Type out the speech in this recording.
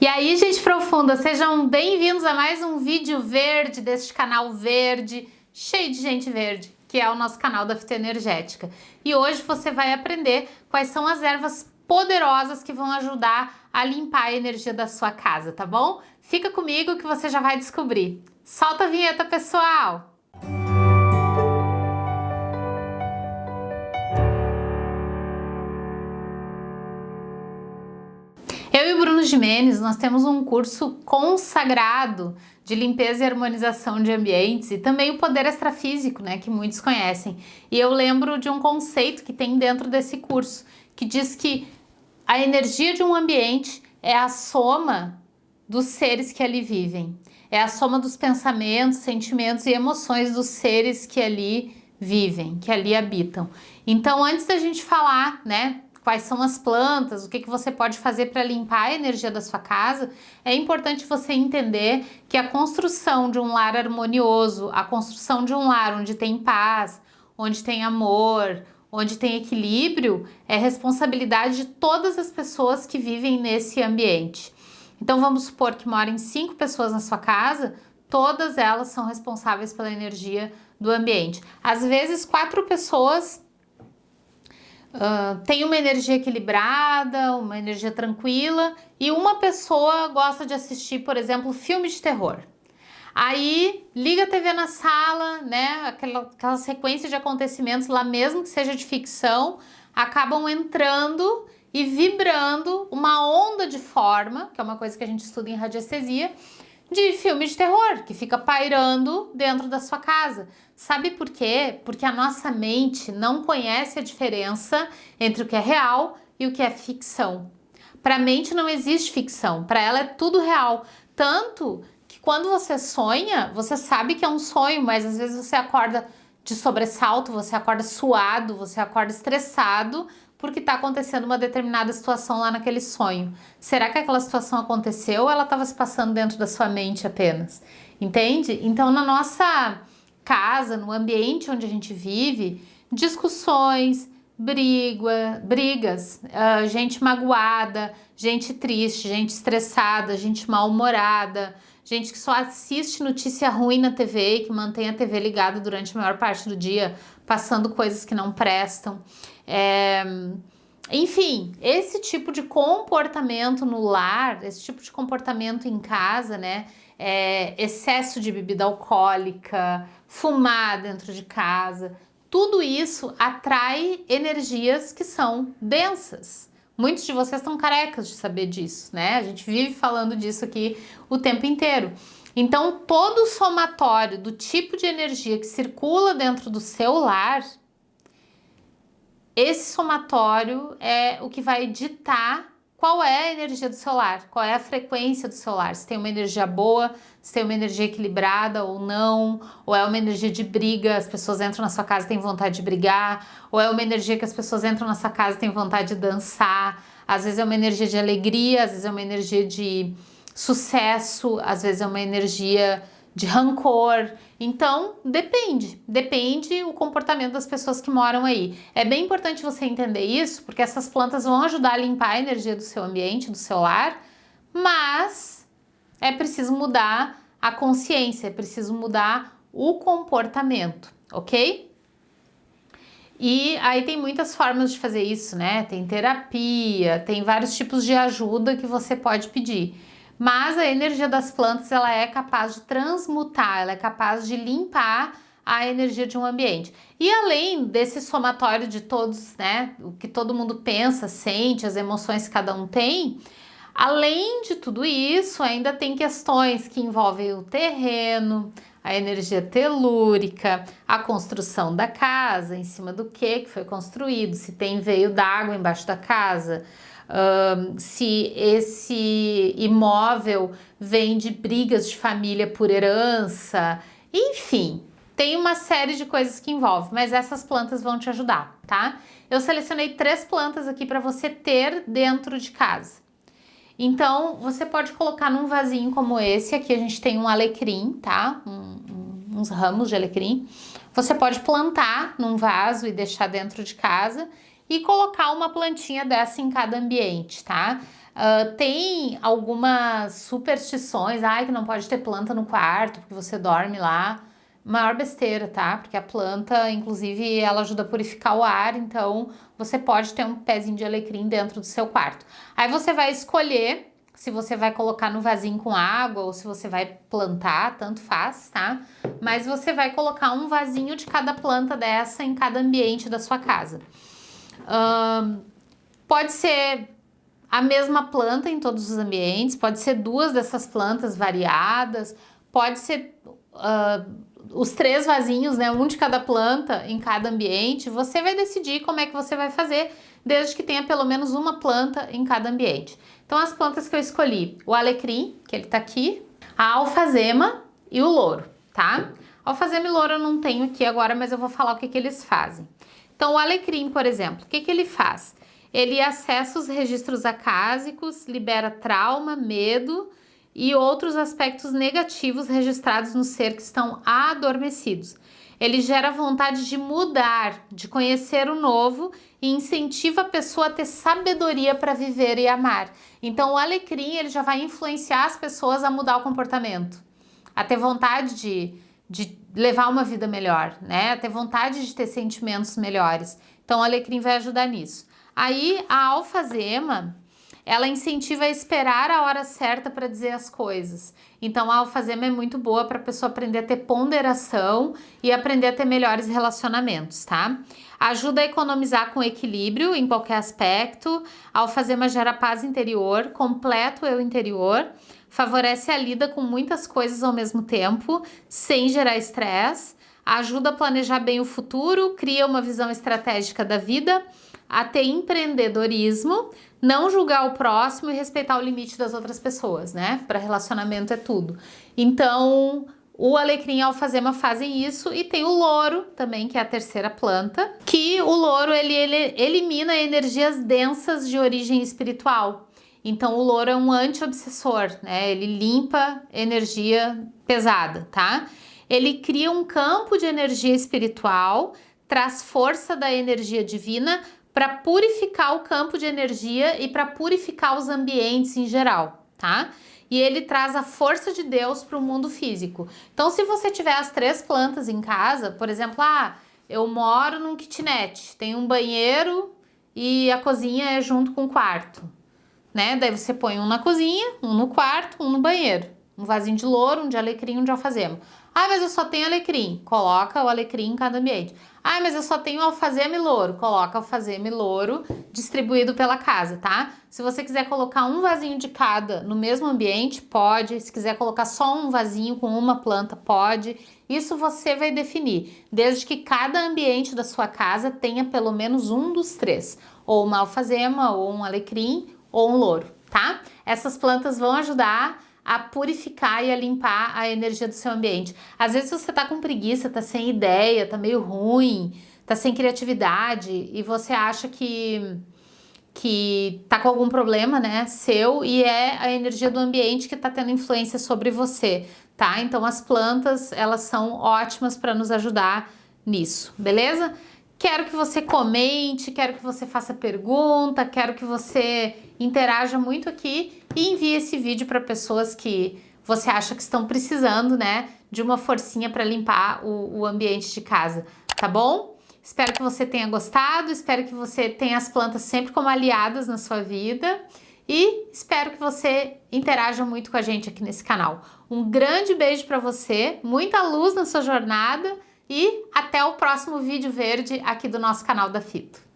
E aí, gente profunda, sejam bem-vindos a mais um vídeo verde deste canal verde, cheio de gente verde, que é o nosso canal da Fitoenergética. E hoje você vai aprender quais são as ervas poderosas que vão ajudar a limpar a energia da sua casa, tá bom? Fica comigo que você já vai descobrir. Solta a vinheta, pessoal! Jimenez, nós temos um curso consagrado de limpeza e harmonização de ambientes e também o poder extrafísico, né, que muitos conhecem. E eu lembro de um conceito que tem dentro desse curso, que diz que a energia de um ambiente é a soma dos seres que ali vivem. É a soma dos pensamentos, sentimentos e emoções dos seres que ali vivem, que ali habitam. Então, antes da gente falar, né, quais são as plantas, o que, que você pode fazer para limpar a energia da sua casa, é importante você entender que a construção de um lar harmonioso, a construção de um lar onde tem paz, onde tem amor, onde tem equilíbrio, é responsabilidade de todas as pessoas que vivem nesse ambiente. Então vamos supor que moram cinco pessoas na sua casa, todas elas são responsáveis pela energia do ambiente. Às vezes quatro pessoas Uh, tem uma energia equilibrada, uma energia tranquila e uma pessoa gosta de assistir, por exemplo, filme de terror. Aí liga a TV na sala, né? Aquela, aquela sequência de acontecimentos lá mesmo que seja de ficção, acabam entrando e vibrando uma onda de forma, que é uma coisa que a gente estuda em radiestesia, de filme de terror, que fica pairando dentro da sua casa. Sabe por quê? Porque a nossa mente não conhece a diferença entre o que é real e o que é ficção. Para a mente não existe ficção, para ela é tudo real. Tanto que quando você sonha, você sabe que é um sonho, mas às vezes você acorda de sobressalto, você acorda suado, você acorda estressado, porque está acontecendo uma determinada situação lá naquele sonho. Será que aquela situação aconteceu ou ela estava se passando dentro da sua mente apenas? Entende? Então, na nossa casa, no ambiente onde a gente vive, discussões, briga, brigas, uh, gente magoada, gente triste, gente estressada, gente mal-humorada, gente que só assiste notícia ruim na TV e que mantém a TV ligada durante a maior parte do dia, passando coisas que não prestam. É, enfim, esse tipo de comportamento no lar, esse tipo de comportamento em casa, né? É, excesso de bebida alcoólica, fumar dentro de casa, tudo isso atrai energias que são densas. Muitos de vocês estão carecas de saber disso, né? A gente vive falando disso aqui o tempo inteiro. Então, todo o somatório do tipo de energia que circula dentro do seu lar esse somatório é o que vai ditar qual é a energia do celular, qual é a frequência do celular, se tem uma energia boa, se tem uma energia equilibrada ou não, ou é uma energia de briga, as pessoas entram na sua casa e têm vontade de brigar, ou é uma energia que as pessoas entram na sua casa e têm vontade de dançar, às vezes é uma energia de alegria, às vezes é uma energia de sucesso, às vezes é uma energia de rancor. Então, depende, depende o comportamento das pessoas que moram aí. É bem importante você entender isso, porque essas plantas vão ajudar a limpar a energia do seu ambiente, do seu lar, mas é preciso mudar a consciência, é preciso mudar o comportamento, ok? E aí tem muitas formas de fazer isso, né? Tem terapia, tem vários tipos de ajuda que você pode pedir mas a energia das plantas ela é capaz de transmutar, ela é capaz de limpar a energia de um ambiente. E além desse somatório de todos, né, o que todo mundo pensa, sente, as emoções que cada um tem, além de tudo isso, ainda tem questões que envolvem o terreno, a energia telúrica, a construção da casa, em cima do que que foi construído, se tem veio d'água embaixo da casa, um, se esse imóvel vem de brigas de família por herança, enfim, tem uma série de coisas que envolve, mas essas plantas vão te ajudar, tá? Eu selecionei três plantas aqui para você ter dentro de casa. Então, você pode colocar num vasinho como esse, aqui a gente tem um alecrim, tá? Um, um, uns ramos de alecrim. Você pode plantar num vaso e deixar dentro de casa e colocar uma plantinha dessa em cada ambiente, tá? Uh, tem algumas superstições, ai que não pode ter planta no quarto porque você dorme lá. Maior besteira, tá? Porque a planta, inclusive, ela ajuda a purificar o ar, então você pode ter um pezinho de alecrim dentro do seu quarto. Aí você vai escolher se você vai colocar no vasinho com água ou se você vai plantar, tanto faz, tá? Mas você vai colocar um vasinho de cada planta dessa em cada ambiente da sua casa. Pode ser a mesma planta em todos os ambientes, pode ser duas dessas plantas variadas, pode ser uh, os três vasinhos, né, um de cada planta em cada ambiente, você vai decidir como é que você vai fazer, desde que tenha pelo menos uma planta em cada ambiente. Então as plantas que eu escolhi, o alecrim, que ele tá aqui, a alfazema e o louro, tá? Alfazema e louro eu não tenho aqui agora, mas eu vou falar o que, que eles fazem. Então o alecrim, por exemplo, o que, que ele faz? Ele acessa os registros acásicos, libera trauma, medo e outros aspectos negativos registrados no ser que estão adormecidos. Ele gera vontade de mudar, de conhecer o novo e incentiva a pessoa a ter sabedoria para viver e amar. Então o alecrim ele já vai influenciar as pessoas a mudar o comportamento, a ter vontade de, de levar uma vida melhor, né? Ter vontade de ter sentimentos melhores. Então o alecrim vai ajudar nisso. Aí a alfazema, ela incentiva a esperar a hora certa para dizer as coisas. Então a alfazema é muito boa para a pessoa aprender a ter ponderação e aprender a ter melhores relacionamentos, tá? Ajuda a economizar com equilíbrio em qualquer aspecto. A alfazema gera paz interior, completo eu interior, favorece a lida com muitas coisas ao mesmo tempo, sem gerar estresse, ajuda a planejar bem o futuro, cria uma visão estratégica da vida, a ter empreendedorismo, não julgar o próximo e respeitar o limite das outras pessoas, né? Para relacionamento é tudo. Então, o alecrim e a alfazema fazem isso e tem o louro também, que é a terceira planta, que o louro ele, ele elimina energias densas de origem espiritual. Então o louro é um anti-obsessor, né? Ele limpa energia pesada, tá? Ele cria um campo de energia espiritual, traz força da energia divina para purificar o campo de energia e para purificar os ambientes em geral, tá? E ele traz a força de Deus para o mundo físico. Então, se você tiver as três plantas em casa, por exemplo, ah, eu moro num kitnet, tem um banheiro e a cozinha é junto com o quarto, né? Daí você põe um na cozinha, um no quarto, um no banheiro. Um vasinho de louro, um de alecrim, um de alfazema. Ah, mas eu só tenho alecrim. Coloca o alecrim em cada ambiente. Ah, mas eu só tenho alfazema e louro. Coloca alfazema e louro distribuído pela casa, tá? Se você quiser colocar um vasinho de cada no mesmo ambiente, pode. Se quiser colocar só um vasinho com uma planta, pode. Isso você vai definir, desde que cada ambiente da sua casa tenha pelo menos um dos três. Ou uma alfazema, ou um alecrim, ou um louro, tá? Essas plantas vão ajudar a purificar e a limpar a energia do seu ambiente. Às vezes você tá com preguiça, tá sem ideia, tá meio ruim, tá sem criatividade e você acha que que tá com algum problema, né, seu e é a energia do ambiente que tá tendo influência sobre você, tá? Então as plantas, elas são ótimas para nos ajudar nisso, beleza? Quero que você comente, quero que você faça pergunta, quero que você interaja muito aqui e envie esse vídeo para pessoas que você acha que estão precisando, né, de uma forcinha para limpar o, o ambiente de casa, tá bom? Espero que você tenha gostado, espero que você tenha as plantas sempre como aliadas na sua vida e espero que você interaja muito com a gente aqui nesse canal. Um grande beijo para você, muita luz na sua jornada e até o próximo vídeo verde aqui do nosso canal da Fito.